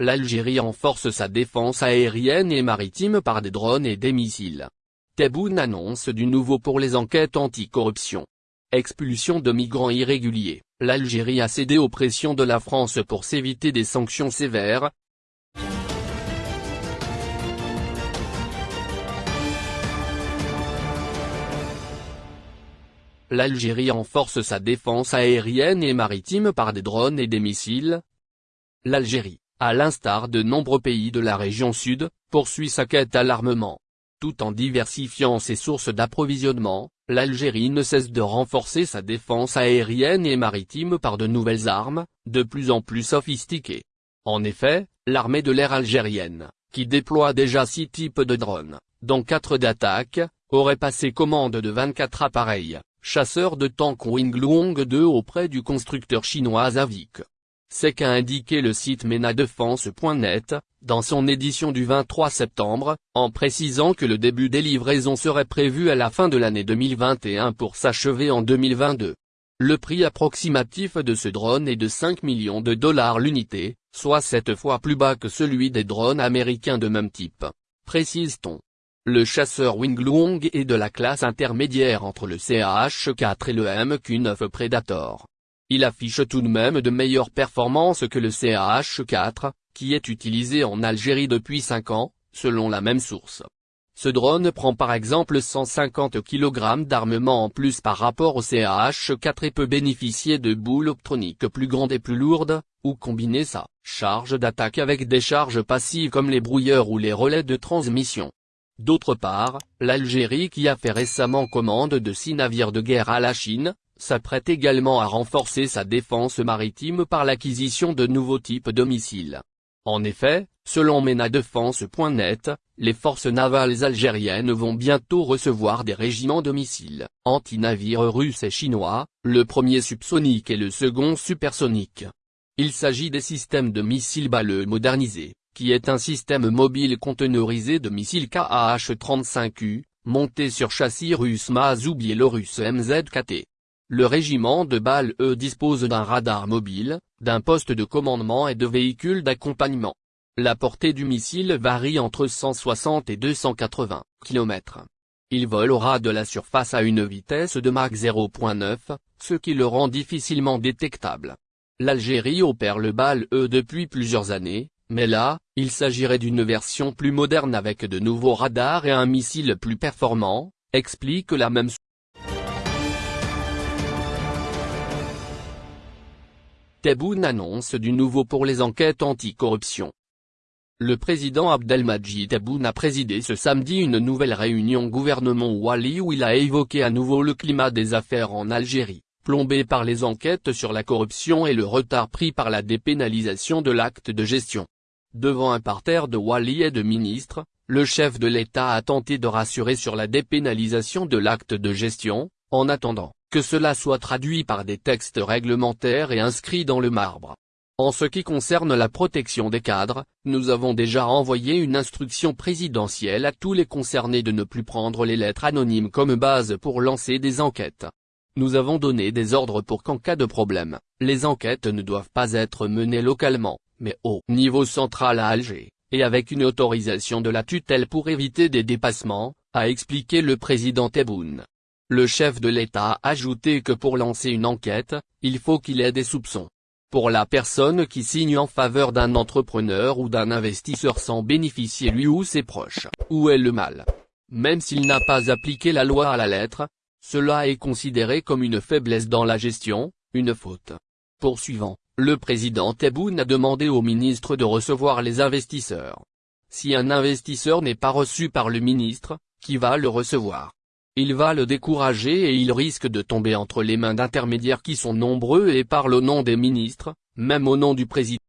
l'Algérie renforce sa défense aérienne et maritime par des drones et des missiles. Tebboune annonce du nouveau pour les enquêtes anticorruption. Expulsion de migrants irréguliers, l'Algérie a cédé aux pressions de la France pour s'éviter des sanctions sévères, L'Algérie renforce sa défense aérienne et maritime par des drones et des missiles. L'Algérie, à l'instar de nombreux pays de la région sud, poursuit sa quête à l'armement. Tout en diversifiant ses sources d'approvisionnement, l'Algérie ne cesse de renforcer sa défense aérienne et maritime par de nouvelles armes, de plus en plus sophistiquées. En effet, l'armée de l'air algérienne, qui déploie déjà six types de drones, dont quatre d'attaque, aurait passé commande de 24 appareils, chasseur de tank Wingluong 2 auprès du constructeur chinois Avik. C'est qu'a indiqué le site menadefense.net, dans son édition du 23 septembre, en précisant que le début des livraisons serait prévu à la fin de l'année 2021 pour s'achever en 2022. Le prix approximatif de ce drone est de 5 millions de dollars l'unité, soit 7 fois plus bas que celui des drones américains de même type, précise-t-on. Le chasseur Wingluong est de la classe intermédiaire entre le CH-4 et le MQ-9 Predator. Il affiche tout de même de meilleures performances que le CH-4, qui est utilisé en Algérie depuis 5 ans, selon la même source. Ce drone prend par exemple 150 kg d'armement en plus par rapport au CH-4 et peut bénéficier de boules optroniques plus grandes et plus lourdes, ou combiner sa charge d'attaque avec des charges passives comme les brouilleurs ou les relais de transmission. D'autre part, l'Algérie qui a fait récemment commande de six navires de guerre à la Chine, s'apprête également à renforcer sa défense maritime par l'acquisition de nouveaux types de missiles. En effet, selon menadefense.net, les forces navales algériennes vont bientôt recevoir des régiments de missiles, anti-navires russes et chinois, le premier subsonique et le second supersonique. Il s'agit des systèmes de missiles balleux modernisés, qui est un système mobile conteneurisé de missiles KAH-35U, monté sur châssis russe MAZ ou biélorusse MZKT. Le régiment de balles E dispose d'un radar mobile, d'un poste de commandement et de véhicules d'accompagnement. La portée du missile varie entre 160 et 280 km. Il vole ras de la surface à une vitesse de Mach 0.9, ce qui le rend difficilement détectable. L'Algérie opère le BAL E depuis plusieurs années, mais là, il s'agirait d'une version plus moderne avec de nouveaux radars et un missile plus performant, explique la même Tebboune annonce du nouveau pour les enquêtes anticorruption. Le président Abdelmadjid Tebboune a présidé ce samedi une nouvelle réunion gouvernement Wali où il a évoqué à nouveau le climat des affaires en Algérie, plombé par les enquêtes sur la corruption et le retard pris par la dépénalisation de l'acte de gestion. Devant un parterre de Wali et de ministres, le chef de l'État a tenté de rassurer sur la dépénalisation de l'acte de gestion, en attendant que cela soit traduit par des textes réglementaires et inscrits dans le marbre. En ce qui concerne la protection des cadres, nous avons déjà envoyé une instruction présidentielle à tous les concernés de ne plus prendre les lettres anonymes comme base pour lancer des enquêtes. Nous avons donné des ordres pour qu'en cas de problème, les enquêtes ne doivent pas être menées localement, mais au niveau central à Alger, et avec une autorisation de la tutelle pour éviter des dépassements, a expliqué le président Tebboune. Le chef de l'État a ajouté que pour lancer une enquête, il faut qu'il ait des soupçons. Pour la personne qui signe en faveur d'un entrepreneur ou d'un investisseur sans bénéficier lui ou ses proches, où est le mal? Même s'il n'a pas appliqué la loi à la lettre, cela est considéré comme une faiblesse dans la gestion, une faute. Poursuivant, le président Tebboune a demandé au ministre de recevoir les investisseurs. Si un investisseur n'est pas reçu par le ministre, qui va le recevoir? Il va le décourager et il risque de tomber entre les mains d'intermédiaires qui sont nombreux et parlent au nom des ministres, même au nom du président.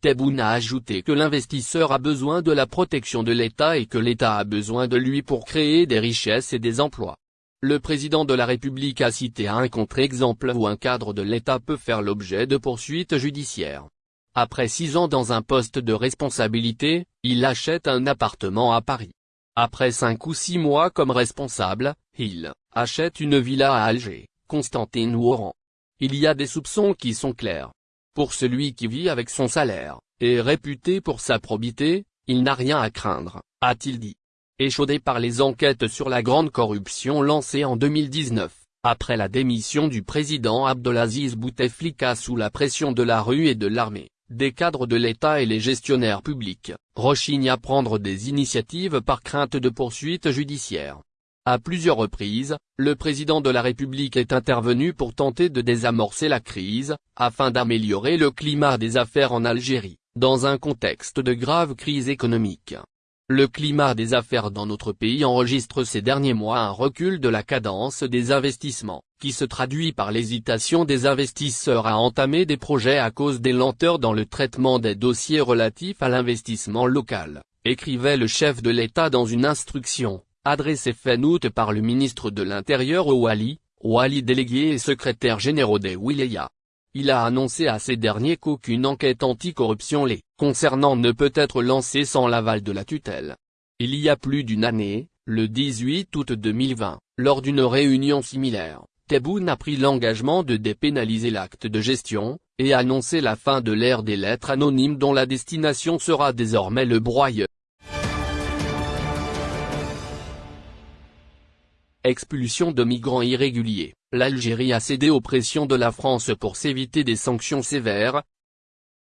Tebboune a ajouté que l'investisseur a besoin de la protection de l'État et que l'État a besoin de lui pour créer des richesses et des emplois. Le président de la République a cité un contre-exemple où un cadre de l'État peut faire l'objet de poursuites judiciaires. Après six ans dans un poste de responsabilité, il achète un appartement à Paris. Après cinq ou six mois comme responsable, il achète une villa à Alger, Constantine Oran. Il y a des soupçons qui sont clairs. Pour celui qui vit avec son salaire, et réputé pour sa probité, il n'a rien à craindre, a-t-il dit. Échaudé par les enquêtes sur la grande corruption lancée en 2019, après la démission du président Abdelaziz Bouteflika sous la pression de la rue et de l'armée, des cadres de l'État et les gestionnaires publics, rechignent à prendre des initiatives par crainte de poursuites judiciaires. À plusieurs reprises, le président de la République est intervenu pour tenter de désamorcer la crise, afin d'améliorer le climat des affaires en Algérie, dans un contexte de grave crise économique. Le climat des affaires dans notre pays enregistre ces derniers mois un recul de la cadence des investissements, qui se traduit par l'hésitation des investisseurs à entamer des projets à cause des lenteurs dans le traitement des dossiers relatifs à l'investissement local, écrivait le chef de l'État dans une instruction, adressée fin août par le ministre de l'Intérieur au Wali, Wali délégué et secrétaire général des Wilaya. Il a annoncé à ces derniers qu'aucune enquête anticorruption les concernant ne peut être lancée sans l'aval de la tutelle. Il y a plus d'une année, le 18 août 2020, lors d'une réunion similaire, Tebboune a pris l'engagement de dépénaliser l'acte de gestion, et annoncer la fin de l'ère des lettres anonymes dont la destination sera désormais le broyeur. Expulsion de migrants irréguliers, l'Algérie a cédé aux pressions de la France pour s'éviter des sanctions sévères.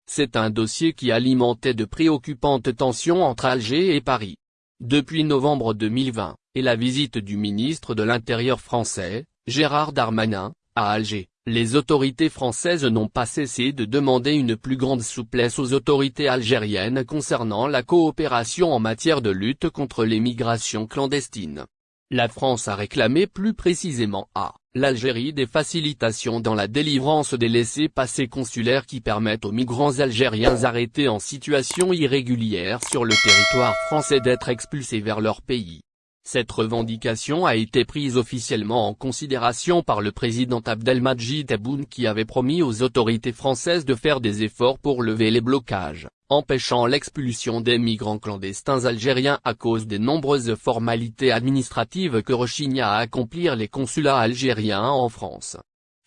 C'est un dossier qui alimentait de préoccupantes tensions entre Alger et Paris. Depuis novembre 2020, et la visite du ministre de l'Intérieur français, Gérard Darmanin, à Alger, les autorités françaises n'ont pas cessé de demander une plus grande souplesse aux autorités algériennes concernant la coopération en matière de lutte contre les migrations clandestines. La France a réclamé plus précisément à l'Algérie des facilitations dans la délivrance des laissés-passer consulaires qui permettent aux migrants algériens arrêtés en situation irrégulière sur le territoire français d'être expulsés vers leur pays. Cette revendication a été prise officiellement en considération par le président Abdelmadjid Tebboune qui avait promis aux autorités françaises de faire des efforts pour lever les blocages, empêchant l'expulsion des migrants clandestins algériens à cause des nombreuses formalités administratives que rechignent à accomplir les consulats algériens en France.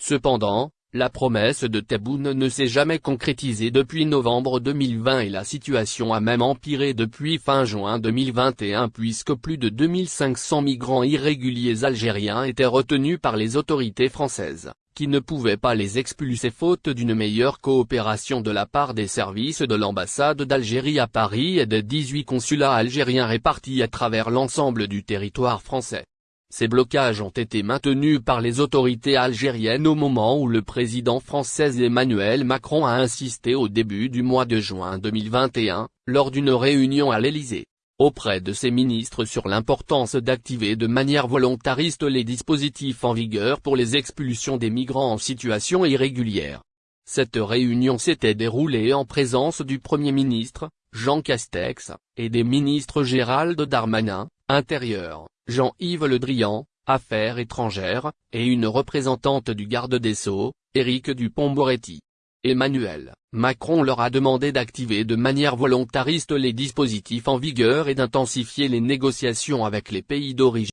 Cependant, la promesse de Tebboune ne s'est jamais concrétisée depuis novembre 2020 et la situation a même empiré depuis fin juin 2021 puisque plus de 2500 migrants irréguliers algériens étaient retenus par les autorités françaises, qui ne pouvaient pas les expulser faute d'une meilleure coopération de la part des services de l'ambassade d'Algérie à Paris et des 18 consulats algériens répartis à travers l'ensemble du territoire français. Ces blocages ont été maintenus par les autorités algériennes au moment où le président français Emmanuel Macron a insisté au début du mois de juin 2021, lors d'une réunion à l'Élysée, auprès de ses ministres sur l'importance d'activer de manière volontariste les dispositifs en vigueur pour les expulsions des migrants en situation irrégulière. Cette réunion s'était déroulée en présence du Premier ministre, Jean Castex, et des ministres Gérald Darmanin, Intérieur, Jean-Yves Le Drian, Affaires étrangères, et une représentante du garde des Sceaux, Éric Dupont-Moretti. Emmanuel Macron leur a demandé d'activer de manière volontariste les dispositifs en vigueur et d'intensifier les négociations avec les pays d'origine.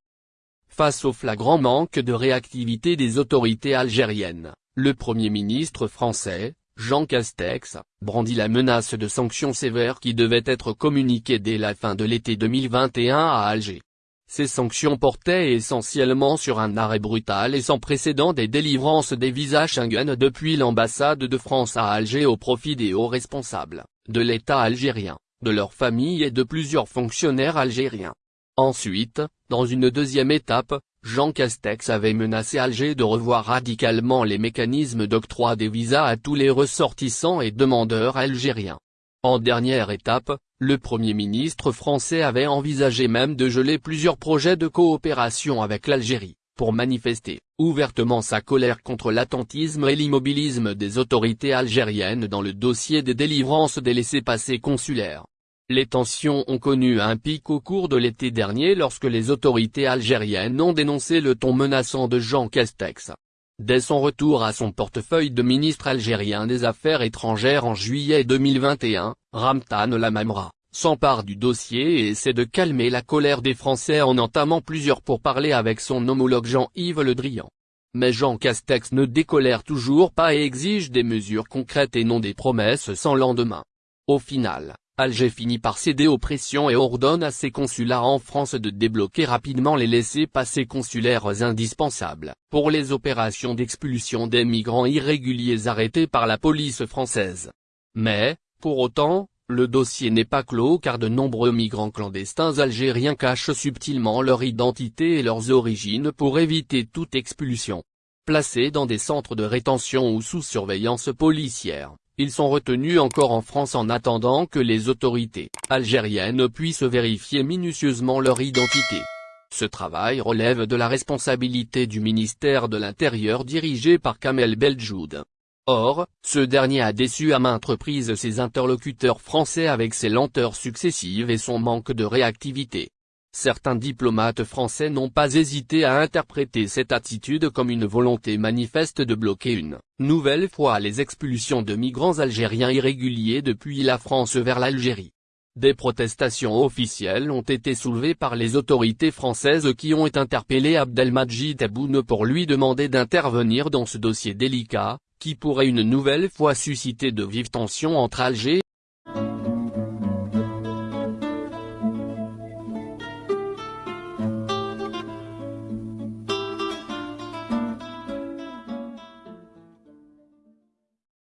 Face au flagrant manque de réactivité des autorités algériennes, le Premier ministre français, Jean Castex, brandit la menace de sanctions sévères qui devaient être communiquées dès la fin de l'été 2021 à Alger. Ces sanctions portaient essentiellement sur un arrêt brutal et sans précédent des délivrances des visas Schengen depuis l'ambassade de France à Alger au profit des hauts responsables, de l'État algérien, de leurs familles et de plusieurs fonctionnaires algériens. Ensuite, dans une deuxième étape, Jean Castex avait menacé Alger de revoir radicalement les mécanismes d'octroi des visas à tous les ressortissants et demandeurs algériens. En dernière étape, le Premier ministre français avait envisagé même de geler plusieurs projets de coopération avec l'Algérie, pour manifester, ouvertement sa colère contre l'attentisme et l'immobilisme des autorités algériennes dans le dossier des délivrances des laissés-passer consulaires. Les tensions ont connu un pic au cours de l'été dernier lorsque les autorités algériennes ont dénoncé le ton menaçant de Jean Castex. Dès son retour à son portefeuille de ministre algérien des Affaires étrangères en juillet 2021, Ramtan Lamamra, s'empare du dossier et essaie de calmer la colère des Français en entamant plusieurs pourparlers avec son homologue Jean-Yves Le Drian. Mais Jean Castex ne décolère toujours pas et exige des mesures concrètes et non des promesses sans lendemain. Au final, Alger finit par céder aux pressions et ordonne à ses consulats en France de débloquer rapidement les laissés-passer consulaires indispensables, pour les opérations d'expulsion des migrants irréguliers arrêtés par la police française. Mais, pour autant, le dossier n'est pas clos car de nombreux migrants clandestins algériens cachent subtilement leur identité et leurs origines pour éviter toute expulsion. Placés dans des centres de rétention ou sous surveillance policière, ils sont retenus encore en France en attendant que les autorités algériennes puissent vérifier minutieusement leur identité. Ce travail relève de la responsabilité du ministère de l'Intérieur dirigé par Kamel Beljoud. Or, ce dernier a déçu à maintes reprises ses interlocuteurs français avec ses lenteurs successives et son manque de réactivité. Certains diplomates français n'ont pas hésité à interpréter cette attitude comme une volonté manifeste de bloquer une nouvelle fois les expulsions de migrants algériens irréguliers depuis la France vers l'Algérie. Des protestations officielles ont été soulevées par les autorités françaises qui ont interpellé Abdelmajid Tebboune pour lui demander d'intervenir dans ce dossier délicat, qui pourrait une nouvelle fois susciter de vives tensions entre Alger